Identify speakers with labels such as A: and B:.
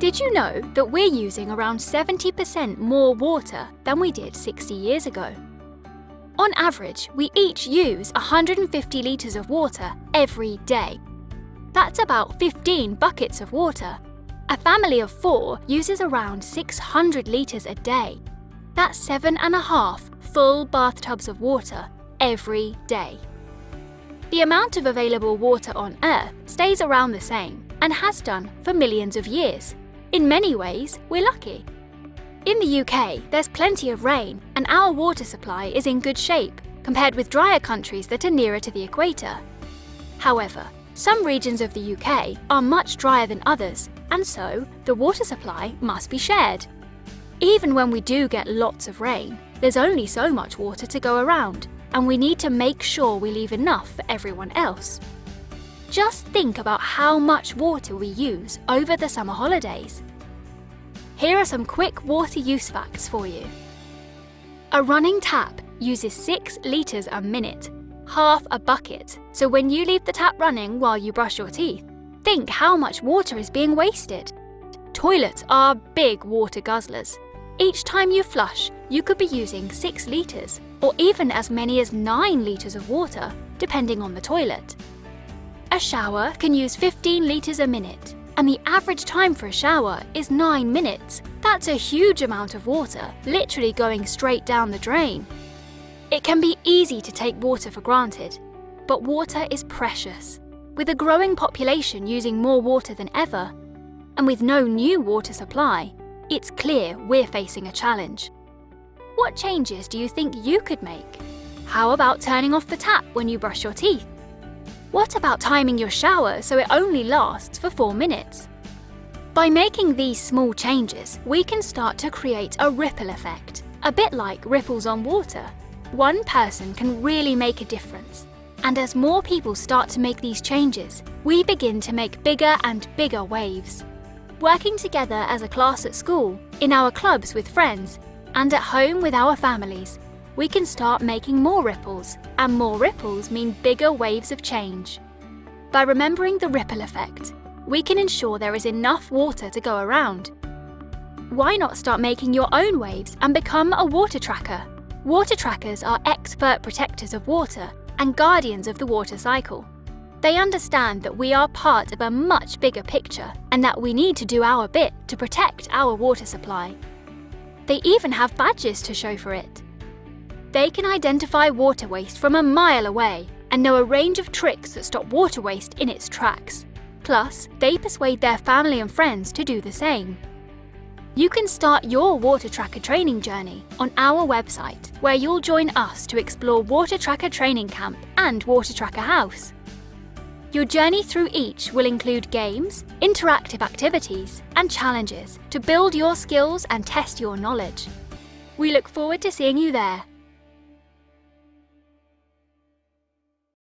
A: Did you know that we're using around 70% more water than we did 60 years ago? On average, we each use 150 litres of water every day. That's about 15 buckets of water. A family of four uses around 600 litres a day. That's seven and a half full bathtubs of water every day. The amount of available water on Earth stays around the same and has done for millions of years. In many ways, we're lucky. In the UK, there's plenty of rain and our water supply is in good shape compared with drier countries that are nearer to the equator. However, some regions of the UK are much drier than others, and so the water supply must be shared. Even when we do get lots of rain, there's only so much water to go around, and we need to make sure we leave enough for everyone else. Just think about how much water we use over the summer holidays. Here are some quick water use facts for you. A running tap uses 6 litres a minute, half a bucket. So when you leave the tap running while you brush your teeth, think how much water is being wasted. Toilets are big water guzzlers. Each time you flush, you could be using 6 litres, or even as many as 9 litres of water, depending on the toilet. A shower can use 15 litres a minute, and the average time for a shower is 9 minutes. That's a huge amount of water, literally going straight down the drain. It can be easy to take water for granted, but water is precious. With a growing population using more water than ever, and with no new water supply, it's clear we're facing a challenge. What changes do you think you could make? How about turning off the tap when you brush your teeth? What about timing your shower so it only lasts for 4 minutes? By making these small changes, we can start to create a ripple effect, a bit like ripples on water. One person can really make a difference. And as more people start to make these changes, we begin to make bigger and bigger waves. Working together as a class at school, in our clubs with friends, and at home with our families, we can start making more ripples, and more ripples mean bigger waves of change. By remembering the ripple effect, we can ensure there is enough water to go around. Why not start making your own waves and become a water tracker? Water trackers are expert protectors of water and guardians of the water cycle. They understand that we are part of a much bigger picture and that we need to do our bit to protect our water supply. They even have badges to show for it. They can identify water waste from a mile away and know a range of tricks that stop water waste in its tracks. Plus, they persuade their family and friends to do the same. You can start your Water Tracker training journey on our website, where you'll join us to explore Water Tracker Training Camp and Water Tracker House. Your journey through each will include games, interactive activities, and challenges to build your skills and test your knowledge. We look forward to seeing you there.